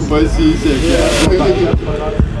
Спаси всякие.